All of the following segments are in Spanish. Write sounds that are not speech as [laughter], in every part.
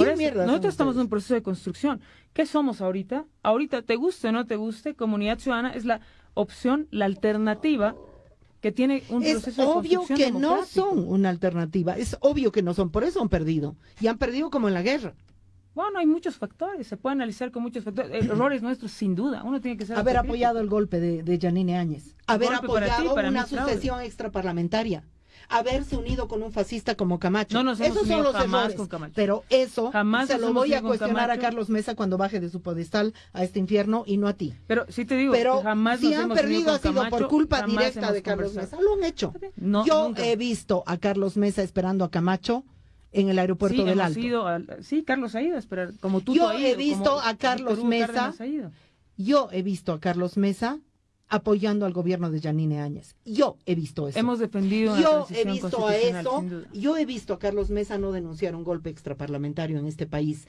¿Qué Por eso, mierda son nosotros estamos en un proceso de construcción. ¿Qué somos ahorita? Ahorita, te guste o no te guste, Comunidad Ciudadana es la opción, la alternativa que tiene un Es proceso de obvio que no son una alternativa, es obvio que no son, por eso han perdido. Y han perdido como en la guerra. Bueno, hay muchos factores, se puede analizar con muchos factores. Eh, Errores nuestros, sin duda. Uno tiene que ser Haber apoyado el golpe de, de Yanine Áñez, haber ti, apoyado una sucesión extraparlamentaria, haberse unido con un fascista como Camacho. No nos hemos Esos son los jamás errores. con Camacho. Pero eso Jamás se lo voy a cuestionar a. Carlos Mesa cuando baje de su pedestal a este infierno y no a ti. Pero sí te digo, Pero jamás si nos han hemos perdido ha sido por culpa directa de Carlos conversado. Mesa. Lo han hecho. No, Yo nunca. he visto a Carlos Mesa esperando a Camacho en el aeropuerto sí, del Alto. ido sí, Carlos ha ido a esperar, como tú Yo he ido, visto como a Carlos Mesa. Yo he visto a Carlos Mesa apoyando al gobierno de Yanine Áñez. Yo he visto eso. Hemos defendido Yo he visto a eso, yo he visto a Carlos Mesa no denunciar un golpe extraparlamentario en este país.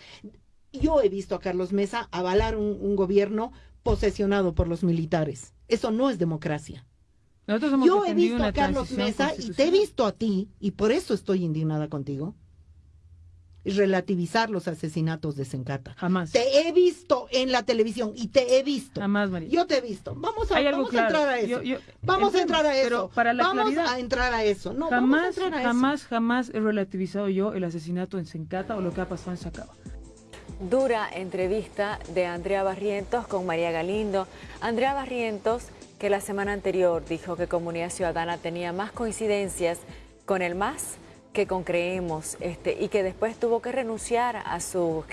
Yo he visto a Carlos Mesa avalar un, un gobierno posesionado por los militares. Eso no es democracia. Yo he visto a Carlos Mesa y te he visto a ti, y por eso estoy indignada contigo, relativizar los asesinatos de Sencata. Jamás. Te he visto en la televisión y te he visto. Jamás, María. Yo te he visto. Vamos a, vamos claro. a entrar a eso. Yo- yo- vamos a entrar a eso. pero para la vamos claridad- a entrar a eso. No, vamos a jamás, entrar a eso. jamás, jamás he relativizado yo el asesinato en Sencata o lo que ha pasado en Sacaba. Dura entrevista de Andrea Barrientos con María Galindo. Andrea Barrientos, que la semana anterior dijo que Comunidad Ciudadana tenía más coincidencias con el MAS que con Creemos, este, y que después tuvo que renunciar a su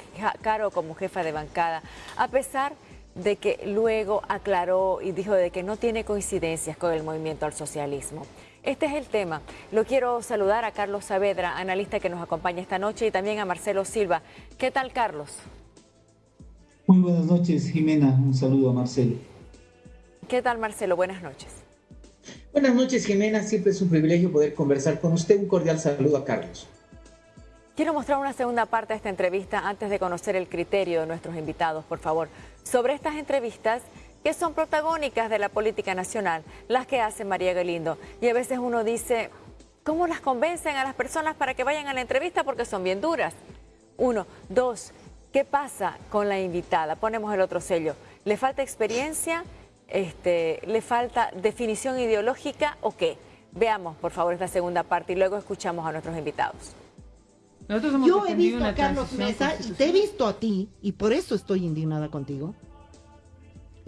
cargo como jefa de bancada, a pesar de que luego aclaró y dijo de que no tiene coincidencias con el movimiento al socialismo. Este es el tema. Lo quiero saludar a Carlos Saavedra, analista que nos acompaña esta noche, y también a Marcelo Silva. ¿Qué tal, Carlos? Muy buenas noches, Jimena. Un saludo a Marcelo. ¿Qué tal, Marcelo? Buenas noches. Buenas noches, Jimena. Siempre es un privilegio poder conversar con usted. Un cordial saludo a Carlos. Quiero mostrar una segunda parte de esta entrevista antes de conocer el criterio de nuestros invitados, por favor, sobre estas entrevistas que son protagónicas de la política nacional, las que hace María Galindo. Y a veces uno dice, ¿cómo las convencen a las personas para que vayan a la entrevista? Porque son bien duras. Uno. Dos, ¿qué pasa con la invitada? Ponemos el otro sello. ¿Le falta experiencia? Este, ¿Le falta definición ideológica o qué? Veamos, por favor, esta segunda parte y luego escuchamos a nuestros invitados. Nosotros hemos Yo he visto a Carlos Mesa y te he visto a ti, y por eso estoy indignada contigo,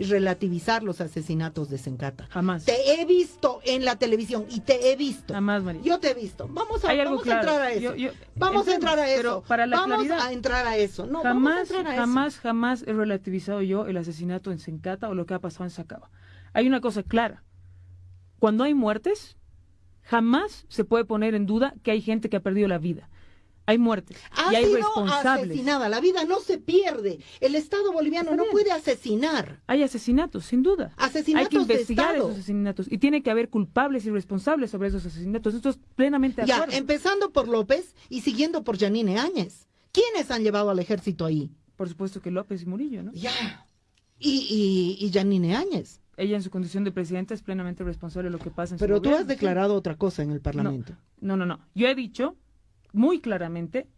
relativizar los asesinatos de Sencata. Jamás. Te he visto en la televisión y te he visto. Jamás, María. Yo te he visto. Vamos a, vamos a entrar a eso. Yo- yo- vamos a entrar a eso. pero para la vamos claridad- a entrar a eso. No, vamos a jamás, entrar a eso. jamás, jamás he relativizado yo el asesinato en Sencata o lo que ha pasado en Sacaba. Hay una cosa clara. Cuando hay muertes, jamás se puede poner en duda que hay gente que ha perdido la vida. Hay muertes Ha y hay sido responsables. asesinada. La vida no se pierde. El Estado boliviano no puede asesinar. Hay asesinatos, sin duda. Asesinatos hay que de investigar Estado. esos asesinatos y tiene que haber culpables y responsables sobre esos asesinatos. Esto es plenamente Ya, acuerdo. empezando por López y siguiendo por Yanine Áñez. ¿Quiénes han llevado al ejército ahí? Por supuesto que López y Murillo, ¿no? Ya. Y, y, y Yanine Áñez. Ella en su condición de presidenta es plenamente responsable de lo que pasa en su Pero tú gobierno, has declarado otra cosa en el Parlamento. No, no, no. Yo he dicho muy claramente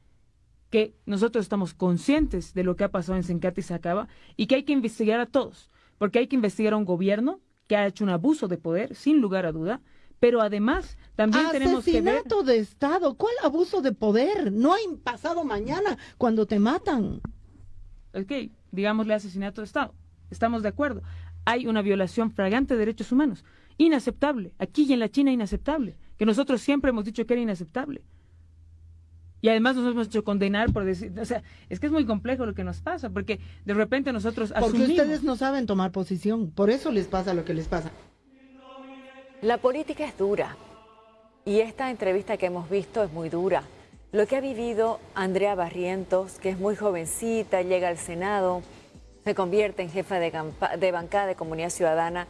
que nosotros estamos conscientes de lo que ha pasado en Sencata y Sacaba y que hay que investigar a todos, porque hay que investigar a un gobierno que ha hecho un abuso de poder, sin lugar a duda, pero además también tenemos que ver... Asesinato de Estado. ¿Cuál abuso de poder? No hay pasado mañana cuando te matan. Ok, digámosle asesinato de Estado. Estamos de acuerdo. Hay una violación fragante de derechos humanos. Inaceptable. Aquí y en la China inaceptable. Que nosotros siempre hemos dicho que era inaceptable. Y además nos hemos hecho condenar por decir, o sea, es que es muy complejo lo que nos pasa, porque de repente nosotros Porque asumimos. ustedes no saben tomar posición. Por eso les pasa lo que les pasa. La política es dura y esta entrevista que hemos visto es muy dura. Lo que ha vivido Andrea Barrientos, que es muy jovencita, llega al Senado, se convierte en jefa de, campa- de bancada de Comunidad Ciudadana,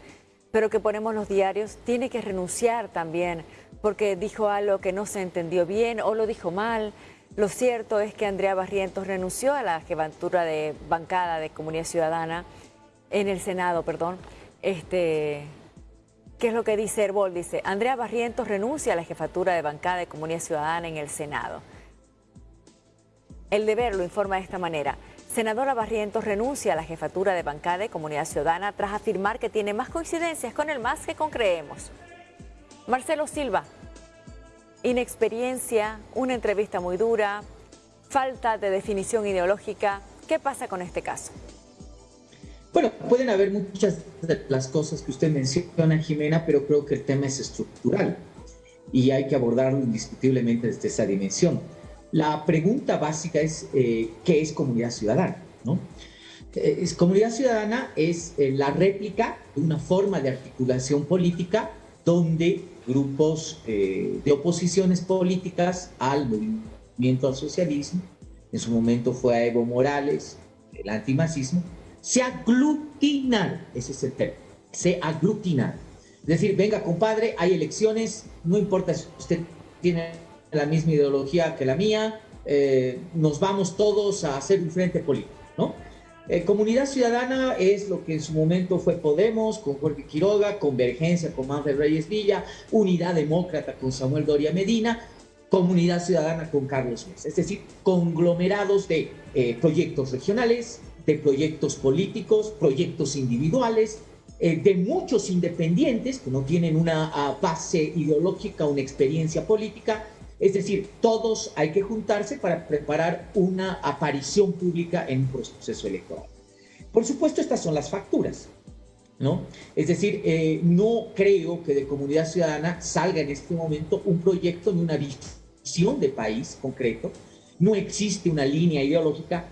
pero que ponemos los diarios, tiene que renunciar también porque dijo algo que no se entendió bien o lo dijo mal. Lo cierto es que Andrea Barrientos renunció a la jefatura de bancada de Comunidad Ciudadana en el Senado, perdón. Este, ¿Qué es lo que dice Herbol? Dice, Andrea Barrientos renuncia a la jefatura de bancada de Comunidad Ciudadana en el Senado. El deber lo informa de esta manera. Senadora Barrientos renuncia a la jefatura de bancada de Comunidad Ciudadana tras afirmar que tiene más coincidencias con el MAS que con Creemos. Marcelo Silva, inexperiencia, una entrevista muy dura, falta de definición ideológica. ¿Qué pasa con este caso? Bueno, pueden haber muchas de las cosas que usted menciona, Jimena, pero creo que el tema es estructural y hay que abordarlo indiscutiblemente desde esa dimensión. La pregunta básica es, eh, ¿qué es comunidad ciudadana? ¿no? Eh, es, comunidad ciudadana es eh, la réplica de una forma de articulación política donde grupos de oposiciones políticas al movimiento al socialismo, en su momento fue a Evo Morales, el antimacismo, se aglutinan, ese es el término, se aglutinan. Es decir, venga compadre, hay elecciones, no importa si usted tiene la misma ideología que la mía, eh, nos vamos todos a hacer un frente político, ¿no? Eh, comunidad Ciudadana es lo que en su momento fue Podemos con Jorge Quiroga, Convergencia con Manfred Reyes Villa, Unidad Demócrata con Samuel Doria Medina, Comunidad Ciudadana con Carlos Mesa. Es decir, conglomerados de eh, proyectos regionales, de proyectos políticos, proyectos individuales, de muchos independientes que no tienen una ah, base ideológica, una experiencia política. Es decir, todos hay que juntarse para preparar una aparición pública en un proceso electoral. Por supuesto, estas son las facturas. ¿No? Es decir, eh, no creo que de comunidad ciudadana salga en este momento un proyecto ni una visión de país concreto. No existe una línea ideológica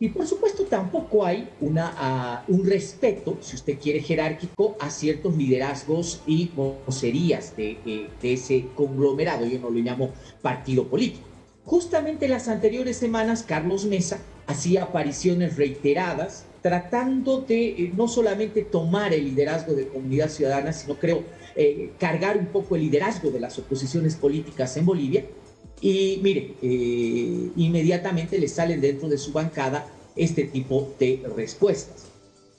y por supuesto tampoco hay una, ah, un respeto, si usted quiere, jerárquico a ciertos liderazgos y vocerías de, eh, de, ese conglomerado, yo no lo llamo partido político. Justamente en las anteriores semanas, Carlos Mesa hacía apariciones reiteradas tratando de eh, no solamente tomar el liderazgo de comunidad ciudadana, sino creo eh, cargar un poco el liderazgo de las oposiciones políticas en Bolivia y mire, eh, inmediatamente le salen dentro de su bancada este tipo de respuestas.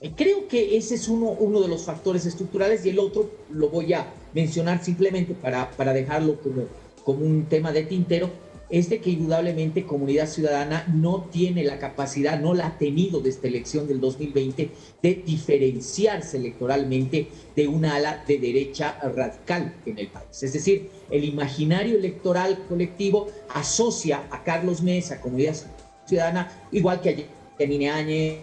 Eh, creo que ese es uno, uno de los factores estructurales y el otro lo voy a mencionar simplemente para, para dejarlo como, como un tema de tintero, es de que indudablemente Comunidad Ciudadana no tiene la capacidad, no la ha tenido de esta elección del 2020 de diferenciarse electoralmente de una ala de derecha radical en el país. Es decir, el imaginario electoral colectivo asocia a Carlos Mesa, Comunidad Ciudadana, igual que a Yanine Áñez,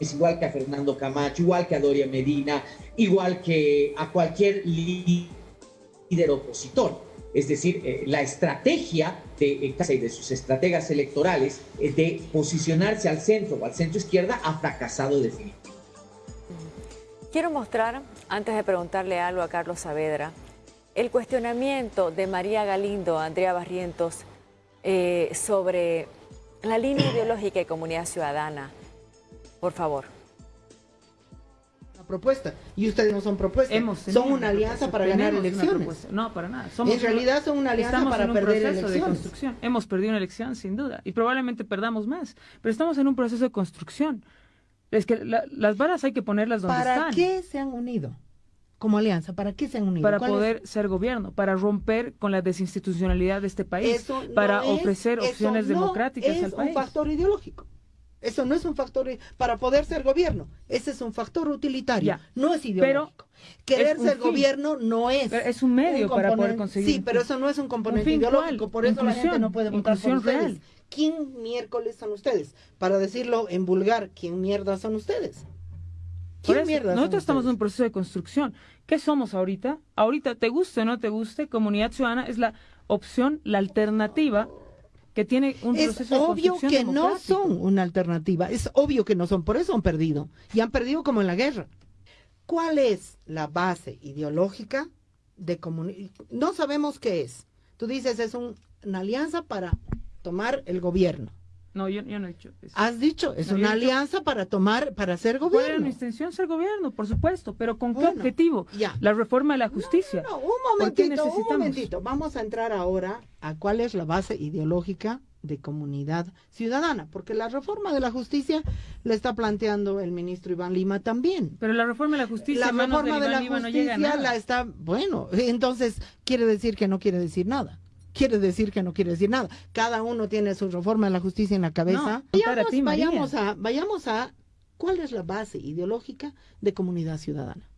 igual que a Fernando Camacho, igual que a Doria Medina, igual que a cualquier líder opositor. Es decir, eh, la estrategia de, eh, de sus estrategas electorales eh, de posicionarse al centro o al centro izquierda ha fracasado definitivamente. Quiero mostrar, antes de preguntarle algo a Carlos Saavedra, el cuestionamiento de María Galindo, Andrea Barrientos, sobre la línea ideológica de comunidad ciudadana. Por favor propuesta y ustedes no son propuestas. son una, alianza para ganar elecciones. No, para nada. en realidad son una alianza para perder elecciones. De construcción. Hemos perdido una elección sin duda y probablemente perdamos más, pero estamos en un proceso de construcción. Es que las varas hay que ponerlas donde están. ¿Para qué se han unido? Como alianza, ¿para qué se han unido? Para poder ser gobierno, para romper con la desinstitucionalidad de este país, para ofrecer opciones democráticas al país. Es un factor ideológico. Eso no es un factor para poder ser gobierno. Ese es un factor utilitario. No es ideológico. Querer ser gobierno no es. es un medio para poder conseguir. Sí, pero eso no es un componente ideológico. Por eso la gente no puede votar por ustedes. ¿Quién miércoles son ustedes? Para decirlo en vulgar, ¿quién mierda son ustedes? ¿Quién mierda nosotros estamos en un proceso de construcción. ¿Qué somos ahorita? Ahorita, te guste o no te guste, Comunidad Ciudadana es la opción, la alternativa que tiene un es proceso obvio que no son una alternativa, es obvio que no son, por eso han perdido, y han perdido como en la guerra. ¿Cuál es la base ideológica de comunidad? No sabemos qué es. Tú dices es una alianza para tomar el gobierno. No, yo, no he dicho eso. Has dicho, es una alianza para tomar, para ser gobierno. ¿Cuál era mi intención? Ser gobierno, por supuesto, pero ¿con qué objetivo? Ya. La reforma de la justicia. No, un momentito, un momentito. Vamos a entrar ahora a cuál es la base ideológica de comunidad ciudadana, porque la reforma de la justicia la está planteando el ministro Iván Lima también. Pero la reforma de la justicia, la reforma de, la justicia la está, bueno, [laughs] entonces quiere decir que no quiere decir nada. Quiere decir que no quiere decir nada. Cada uno tiene su reforma de la justicia en la cabeza. vayamos, vayamos a, vayamos a cuál es la base ideológica de comunidad ciudadana.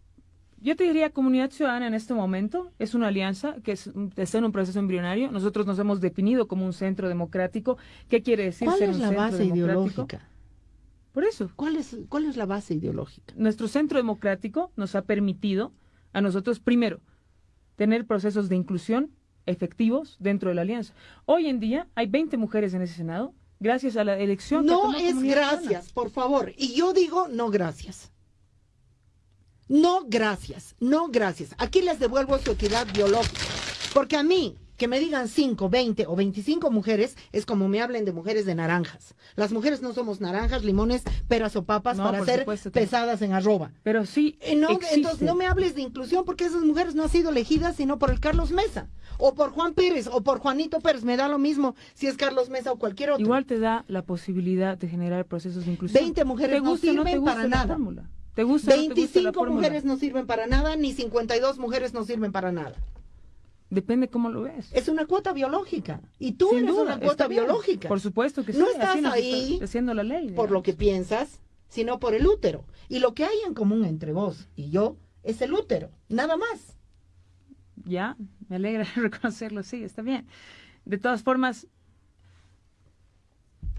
Yo te diría, Comunidad Ciudadana en este momento es una alianza que es, está en un proceso embrionario. Nosotros nos hemos definido como un centro democrático. ¿Qué quiere decir ¿Cuál ser es un la centro base democrático? ideológica? Por eso, ¿Cuál es, ¿Cuál es la base ideológica? nuestro centro democrático nos ha permitido a nosotros, primero, tener procesos de inclusión efectivos dentro de la alianza. Hoy en día hay 20 mujeres en ese Senado, gracias a la elección. No es gracias, por favor. Y yo digo no gracias. No gracias, no gracias. Aquí les devuelvo su equidad biológica. Porque a mí, que me digan 5, 20 o 25 mujeres, es como me hablen de mujeres de naranjas. Las mujeres no somos naranjas, limones, peras o papas No, para ser supuesto pesadas en arroba. Pero sí, no, entonces no me hables de inclusión porque esas mujeres no han sido elegidas sino por el Carlos Mesa o por Juan Pérez o por Juanito Pérez. Me da lo mismo si es Carlos Mesa o cualquier otro. Igual te da la posibilidad de generar procesos de inclusión. 20 mujeres ¿Te no o no te sirven gusta para nada. fórmula? ¿Te gusta o no te gusta la 25 fórmula? mujeres no sirven para nada, ni 52 mujeres no sirven para nada. Depende cómo lo ves. Es una cuota biológica. Y tú Sin eres duda, una cuota biológica. Por supuesto que sí. No estás ahí haciendo la ley. por lo que piensas, sino por el útero. Y lo que hay en común entre vos y yo es el útero, nada más. Ya, me alegra [laughs] reconocerlo, sí, está bien. De todas formas,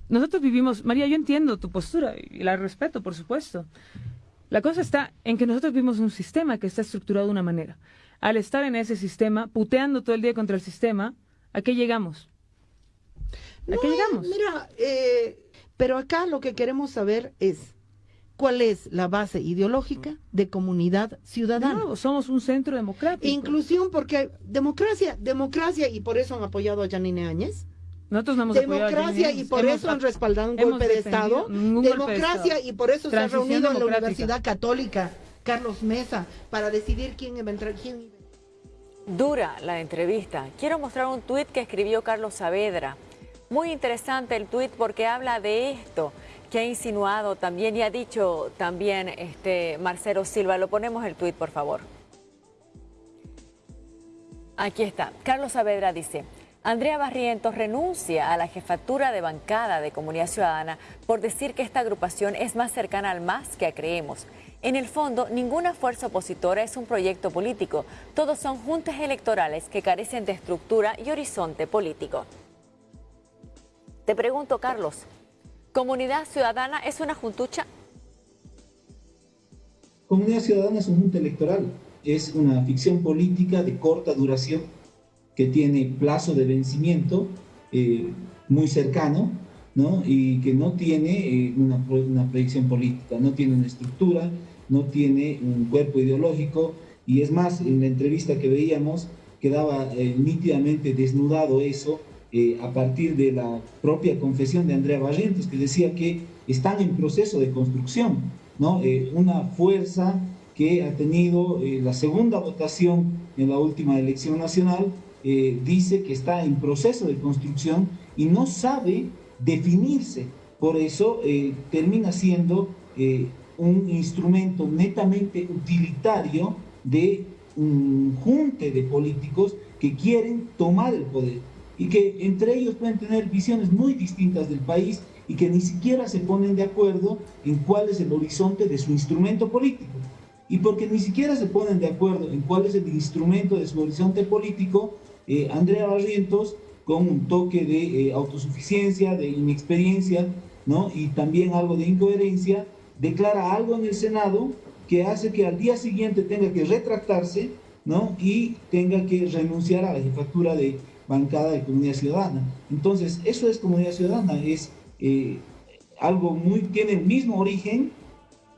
nosotros vivimos, María, yo entiendo tu postura y la respeto, por supuesto. La cosa está en que nosotros vivimos un sistema que está estructurado de una manera. Al estar en ese sistema, puteando todo el día contra el sistema, ¿a qué llegamos? ¿A No qué llegamos? Mira, eh, pero acá lo que queremos saber es cuál es la base ideológica de comunidad ciudadana. nuevo, somos un centro democrático. Inclusión, porque democracia, democracia, y por eso han apoyado a Janine Áñez. Nosotros no hemos Democracia, y por Hemos eso han respaldado un golpe de Estado. ningún golpe de Democracia, Estado. y por eso se ha Transición reunido en la. Universidad Católica Carlos Mesa para decidir quién iba a entrar. Quién Dura la entrevista. Quiero mostrar un tuit que escribió Carlos Saavedra. Muy interesante el tuit porque habla de esto que ha insinuado también y ha dicho también este Marcelo Silva. Lo ponemos el tuit, por favor. Aquí está. Carlos Saavedra dice, Andrea Barrientos renuncia a la jefatura de bancada de Comunidad Ciudadana por decir que esta agrupación es más cercana al MAS que a Creemos. En el fondo, ninguna fuerza opositora es un proyecto político. Todos son juntas electorales que carecen de estructura y horizonte político. Te pregunto, Carlos, ¿Comunidad Ciudadana es una juntucha? Comunidad Ciudadana es un junta electoral, es una ficción política de corta duración que tiene plazo de vencimiento eh, muy cercano ¿no? y que no tiene eh, una, una proyección política, no tiene una estructura, no tiene un cuerpo ideológico y es más, en la entrevista que veíamos quedaba eh, nítidamente desnudado eso eh, a partir de la propia confesión de Andrea Barrientos, que decía que están en proceso de construcción, ¿no? Una fuerza que ha tenido la segunda votación en la última elección nacional, dice que está en proceso de construcción y no sabe definirse. Por eso eh, termina siendo eh, un instrumento netamente utilitario de un junte de políticos que quieren tomar el poder y que entre ellos pueden tener visiones muy distintas del país y que ni siquiera se ponen de acuerdo en cuál es el horizonte de su instrumento político. Y porque ni siquiera se ponen de acuerdo en cuál es el instrumento de su horizonte político, eh, Andrea Barrientos, con un toque de eh, autosuficiencia, de inexperiencia, ¿no? y también algo de incoherencia, declara algo en el Senado que hace que al día siguiente tenga que retractarse ¿no? y tenga que renunciar a la jefatura de bancada de comunidad ciudadana. Entonces, eso es comunidad ciudadana, es eh, algo muy, tiene el mismo origen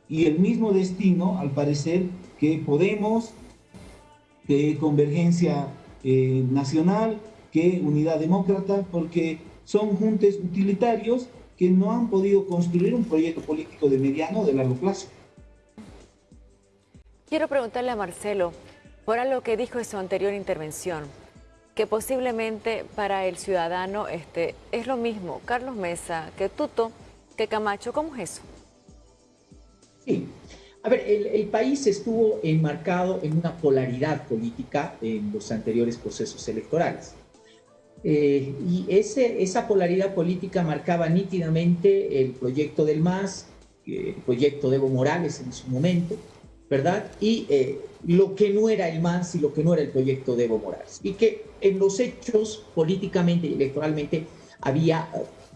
y el mismo destino, al parecer, que Podemos, que Convergencia eh, Nacional, que Unidad Demócrata, porque son juntes utilitarios que no han podido construir un proyecto político de mediano o de largo plazo. Quiero preguntarle a Marcelo, por lo que dijo en su anterior intervención, que posiblemente para el ciudadano este, es lo mismo Carlos Mesa que Tuto que Camacho. ¿Cómo es eso? Sí. A ver, el, el, país estuvo enmarcado en una polaridad política en los anteriores procesos electorales. Eh, y esa polaridad política marcaba nítidamente el proyecto del MAS, el proyecto de Evo Morales en su momento, ¿verdad? Y eh, lo que no era el MAS y lo que no era el proyecto de Evo Morales. Y que en los hechos, políticamente y electoralmente, había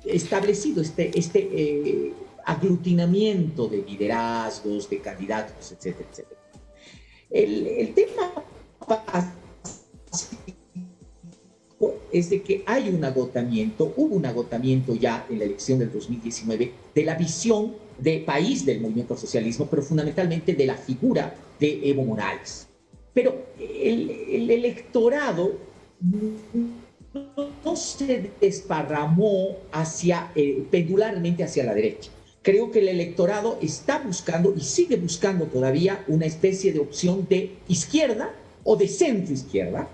establecido este, este aglutinamiento de liderazgos, de candidatos, etcétera, etcétera. El, el tema es de que hay un agotamiento, hubo un agotamiento ya en la elección del 2019 de la visión de país del movimiento socialismo, pero fundamentalmente de la figura de Evo Morales. Pero el, el electorado no se desparramó hacia, eh, pendularmente hacia la derecha. Creo que el electorado está buscando y sigue buscando todavía una especie de opción de izquierda o de centro izquierda,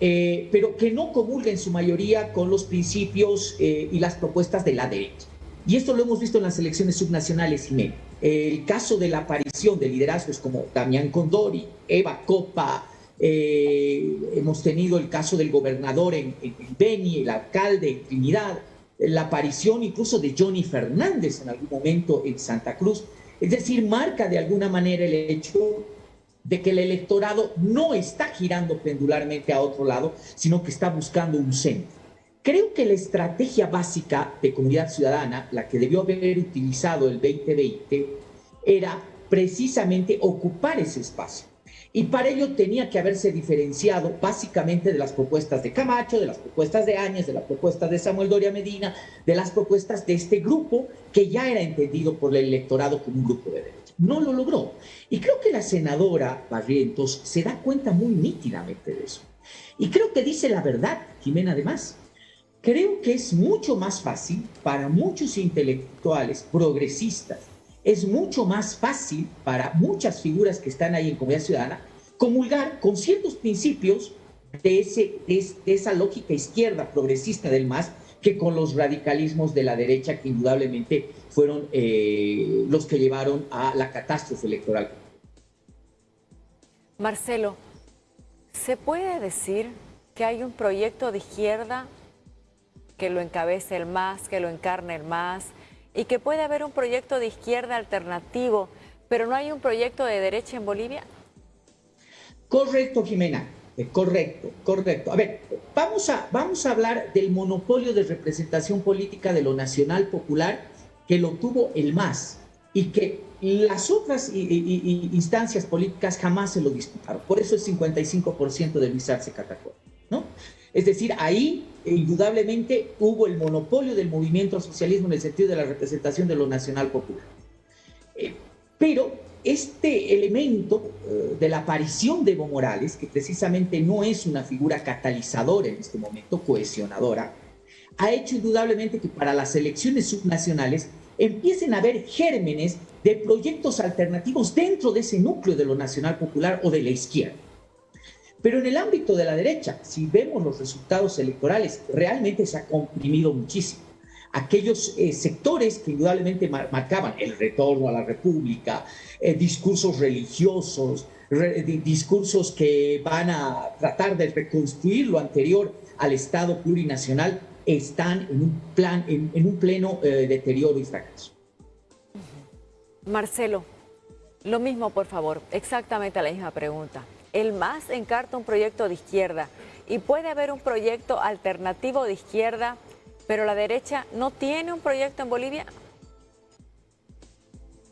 eh, pero que no comulga en su mayoría con los principios eh, y las propuestas de la derecha. Y esto lo hemos visto en las elecciones subnacionales, y El caso de la aparición de liderazgos como Damián Condori, Eva Copa, eh, hemos tenido el caso del gobernador en, en, Beni, el alcalde en Trinidad, la aparición incluso de Johnny Fernández en algún momento en Santa Cruz. Es decir, marca de alguna manera el hecho de que el electorado no está girando pendularmente a otro lado, sino que está buscando un centro. Creo que la estrategia básica de comunidad ciudadana, la que debió haber utilizado el 2020, era precisamente ocupar ese espacio. Y para ello tenía que haberse diferenciado básicamente de las propuestas de Camacho, de las propuestas de Áñez, de las propuestas de Samuel Doria Medina, de las propuestas de este grupo que ya era entendido por el electorado como un grupo de derecha. No lo logró. Y creo que la senadora Barrientos se da cuenta muy nítidamente de eso. Y creo que dice la verdad, Jimena, además. Creo que es mucho más fácil para muchos intelectuales progresistas es mucho más fácil para muchas figuras que están ahí en comunidad ciudadana comulgar con ciertos principios de, ese, esa lógica izquierda progresista del MAS que con los radicalismos de la derecha que indudablemente fueron eh, los que llevaron a la catástrofe electoral. Marcelo, ¿se puede decir que hay un proyecto de izquierda que lo encabece el MAS, que lo encarne el MAS, y que puede haber un proyecto de izquierda alternativo, pero no hay un proyecto de derecha en Bolivia? Correcto, Jimena. Correcto, correcto. A ver, vamos a, vamos a hablar del monopolio de representación política de lo nacional popular que lo tuvo el MAS y que las otras instancias políticas jamás se lo disputaron. Por eso el 55% de Luis Arce Catacol, ¿no? Es decir, ahí indudablemente hubo el monopolio del movimiento socialismo en el sentido de la representación de lo nacional popular. Eh, pero este elemento eh, de la aparición de Evo Morales, que precisamente no es una figura catalizadora en este momento, cohesionadora, ha hecho indudablemente que para las elecciones subnacionales empiecen a haber gérmenes de proyectos alternativos dentro de ese núcleo de lo nacional popular o de la izquierda. Pero en el ámbito de la derecha, si vemos los resultados electorales, realmente se ha comprimido muchísimo. Aquellos eh, sectores que indudablemente marcaban el retorno a la república, eh, discursos religiosos, discursos que van a tratar de reconstruir lo anterior al Estado plurinacional, están en un, plan, en, un pleno eh, deterioro y fracaso. Marcelo, lo mismo, por favor, exactamente la misma pregunta el MAS encarta un proyecto de izquierda y puede haber un proyecto alternativo de izquierda, pero la derecha no tiene un proyecto en Bolivia.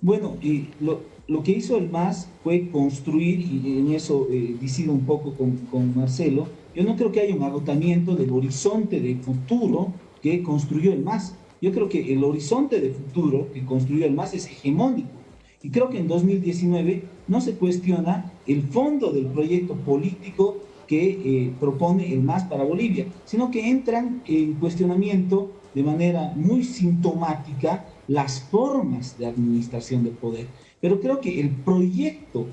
Bueno, y lo, que hizo el MAS fue construir, y en eso eh, un poco con, con Marcelo, yo no creo que haya un agotamiento del horizonte de futuro que construyó el MAS. Yo creo que el horizonte de futuro que construyó el MAS es hegemónico. Y creo que en 2019 no se cuestiona el fondo del proyecto político que eh, propone el MAS para Bolivia, sino que entran en cuestionamiento de manera muy sintomática las formas de administración del poder. Pero creo que el proyecto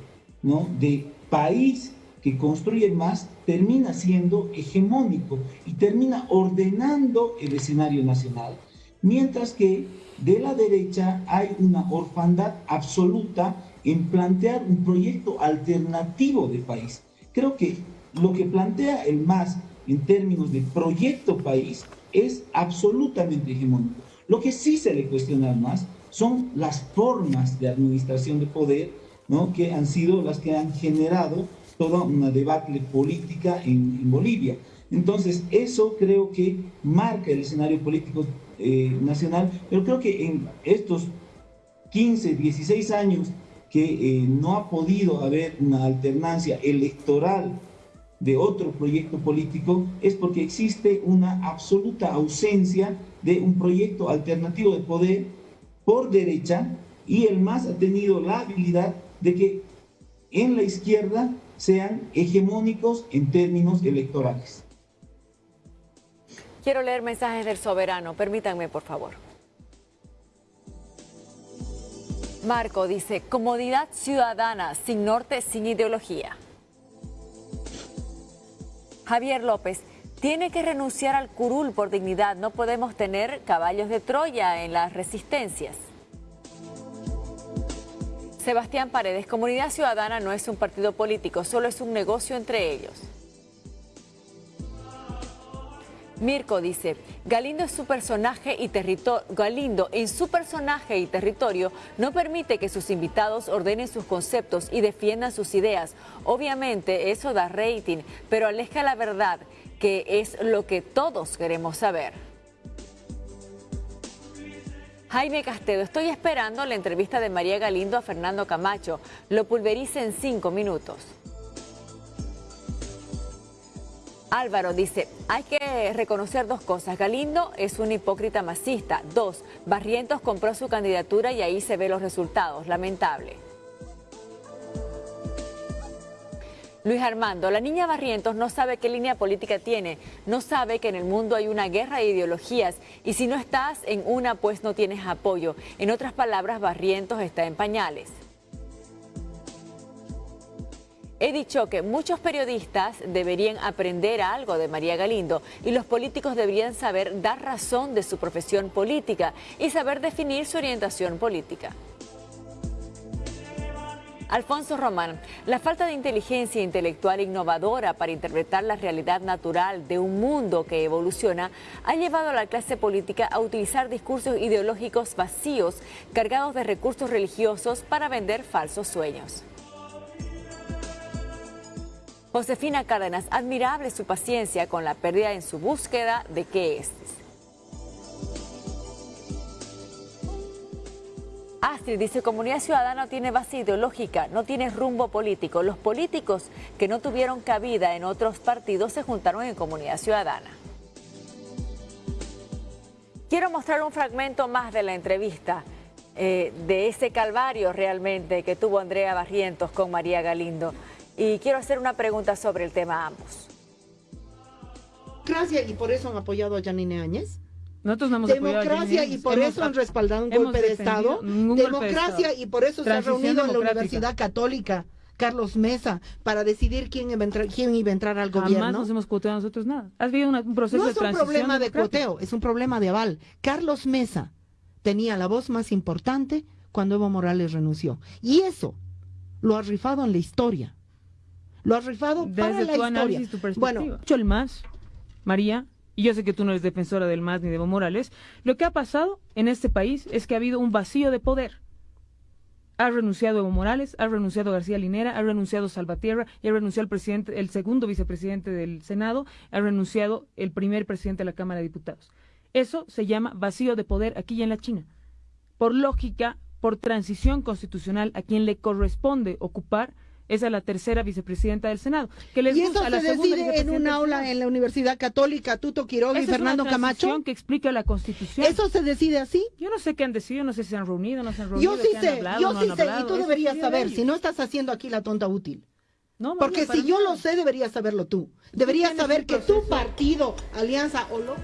¿no? de país que construye MAS termina siendo hegemónico y termina ordenando el escenario nacional, mientras que de la derecha hay una orfandad absoluta en plantear un proyecto alternativo de país. Creo que lo que plantea el MAS en términos de proyecto país, es absolutamente hegemónico. Lo que sí se le cuestiona más son las formas de administración de poder, ¿no? que han sido las que han generado toda una debate política en, Bolivia. Entonces, eso creo que marca el escenario político eh, nacional, pero creo que en estos 15, 16 años que eh, no ha podido haber una alternancia electoral de otro proyecto político es porque existe una absoluta ausencia de un proyecto alternativo de poder por derecha y el MAS ha tenido la habilidad de que en la izquierda sean hegemónicos en términos electorales. Quiero leer mensajes del soberano, permítanme por favor. Marco dice, comodidad ciudadana, sin norte, sin ideología. Javier López, tiene que renunciar al curul por dignidad. No podemos tener caballos de Troya en las resistencias. Sebastián Paredes, Comunidad Ciudadana no es un partido político, solo es un negocio entre ellos. Mirko dice, Galindo, es su personaje y Galindo en su personaje y territorio no permite que sus invitados ordenen sus conceptos y defiendan sus ideas. Obviamente eso da rating, pero aleja la verdad, que es lo que todos queremos saber. Jaime Castedo, estoy esperando la entrevista de María Galindo a Fernando Camacho. Lo pulverice en cinco minutos. Álvaro dice, hay que reconocer dos cosas. Galindo es un hipócrita masista. Dos, Barrientos compró su candidatura y ahí se ven los resultados. Lamentable. Luis Armando, la niña Barrientos no sabe qué línea política tiene, no sabe que en el mundo hay una guerra de ideologías y si no estás en una pues no tienes apoyo. En otras palabras, Barrientos está en pañales. He dicho que muchos periodistas deberían aprender algo de María Galindo y los políticos deberían saber dar razón de su profesión política y saber definir su orientación política. Alfonso Román, la falta de inteligencia intelectual innovadora para interpretar la realidad natural de un mundo que evoluciona ha llevado a la clase política a utilizar discursos ideológicos vacíos cargados de recursos religiosos para vender falsos sueños. Josefina Cárdenas, admirable su paciencia con la pérdida en su búsqueda de qué es. Astrid dice, comunidad ciudadana tiene base ideológica, no tiene rumbo político. Los políticos que no tuvieron cabida en otros partidos se juntaron en comunidad ciudadana. Quiero mostrar un fragmento más de la entrevista, eh, de ese calvario realmente que tuvo Andrea Barrientos con María Galindo. Y quiero hacer una pregunta sobre el tema a ambos. Gracias, y por eso han apoyado a Janine Áñez. Nosotros no hemos Democracia y por eso han respaldado un golpe de Estado. Democracia y por eso se ha reunido en la Universidad Católica. Carlos Mesa para decidir quién iba a entrar, quién iba a entrar al gobierno. Nos hemos cuoteado nosotros nada. Has habido un proceso no es un problema de cuoteo, es un problema de aval. Carlos Mesa tenía la voz más importante cuando Evo Morales renunció. Y eso lo ha rifado en la historia. Lo ha rifado Desde para la tu historia. Análisis, tu perspectiva. Bueno, el más, María, y yo sé que tú no eres defensora del MAS ni de Evo Morales, lo que ha pasado en este país es que ha habido un vacío de poder. Ha renunciado Evo Morales, ha renunciado García Linera, ha renunciado Salvatierra y ha renunciado el presidente, el segundo vicepresidente del Senado, ha renunciado el primer presidente de la Cámara de Diputados. Eso se llama vacío de poder aquí y en la China. Por lógica, por transición constitucional, a quien le corresponde ocupar es a la tercera vicepresidenta del Senado. Que les y eso se decide en un aula en la Universidad Católica, Tuto Quiroga y Fernando Camacho. que explica la Constitución. ¿Eso se decide así? Yo no sé qué han decidido, no sé si se han reunido, no se han reunido. Yo sí sé, yo sí sé, y tú deberías saber, si no estás haciendo aquí la tonta útil. No, Porque si yo lo sé, deberías saberlo tú. Deberías saber que tu partido, Alianza o lo...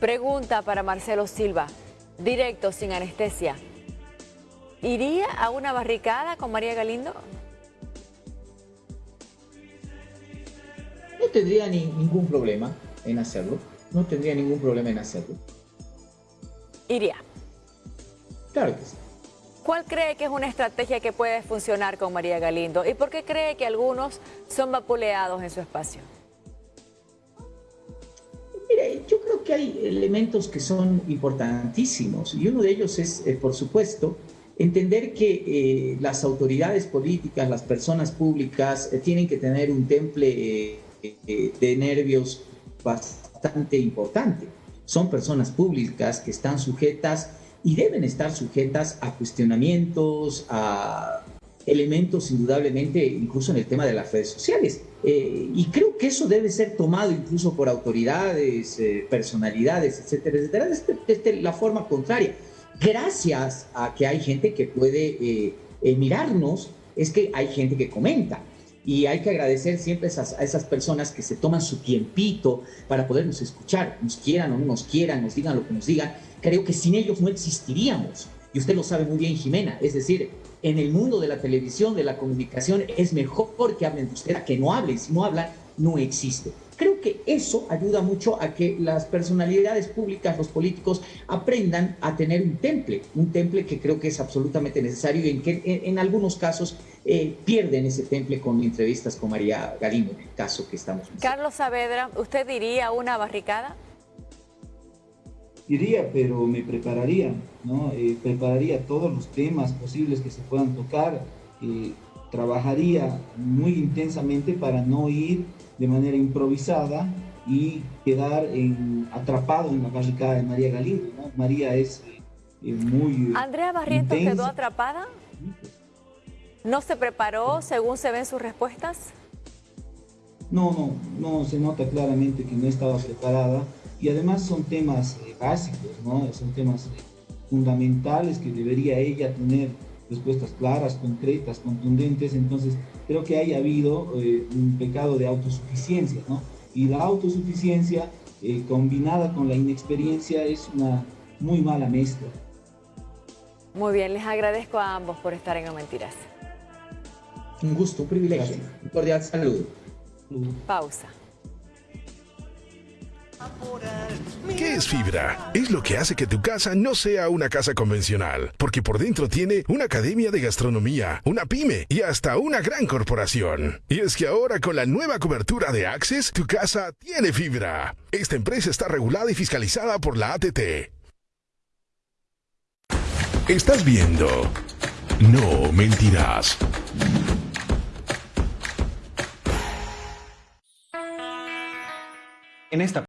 Pregunta para Marcelo Silva, directo, sin anestesia. ¿Iría a una barricada con María Galindo? No tendría ningún problema en hacerlo. No tendría ningún problema en hacerlo. Iría. Claro que sí. ¿Cuál cree que es una estrategia que puede funcionar con María Galindo? ¿Y por qué cree que algunos son vapuleados en su espacio? Mire, yo creo que hay elementos que son importantísimos y uno de ellos es, eh, por supuesto, entender que eh, las autoridades políticas, las personas públicas, eh, tienen que tener un temple de nervios bastante importante. Son personas públicas que están sujetas y deben estar sujetas a cuestionamientos, a elementos indudablemente, incluso en el tema de las redes sociales. Eh, y creo que eso debe ser tomado incluso por autoridades, eh, personalidades, etcétera, etcétera, desde, la forma contraria. Gracias a que hay gente que puede eh, mirarnos, es que hay gente que comenta. Y hay que agradecer siempre esas, a esas personas que se toman su tiempito para podernos escuchar, nos quieran o no nos quieran, nos digan lo que nos digan. Creo que sin ellos no existiríamos. Y usted lo sabe muy bien, Jimena. Es decir, en el mundo de la televisión, de la comunicación, es mejor que hablen de usted a que no hablen. Si no hablan, no existe. Creo que eso ayuda mucho a que las personalidades públicas, los políticos, aprendan a tener un temple, un temple que creo que es absolutamente necesario y en que en, algunos casos eh, pierden ese temple con entrevistas con María Galindo, en el caso que estamos. Carlos Saavedra, ¿usted diría una barricada? Iría, pero me prepararía, ¿no? Eh, prepararía todos los temas posibles que se puedan tocar, eh, trabajaría muy intensamente para no ir de manera improvisada y quedar en, atrapado en la barricada de María Galindo, ¿no? María es eh, muy... ¿Andrea Barrientos quedó atrapada? ¿No se preparó según se ven sus respuestas? No, no, no, se nota claramente que no estaba preparada y además son temas eh, básicos, ¿no? Son temas fundamentales que debería ella tener respuestas claras, concretas, contundentes, entonces creo que haya habido eh, un pecado de autosuficiencia, ¿no? Y la autosuficiencia combinada con la inexperiencia es una muy mala mezcla. Muy bien, les agradezco a ambos por estar en No Mentiras. Un gusto, un privilegio. Un cordial saludo. Pausa. ¿Qué es fibra? Es lo que hace que tu casa no sea una casa convencional, porque por dentro tiene una academia de gastronomía, una pyme y hasta una gran corporación. Y es que ahora con la nueva cobertura de Access, tu casa tiene fibra. Esta empresa está regulada y fiscalizada por la ATT. Estás viendo. No mentirás. En esta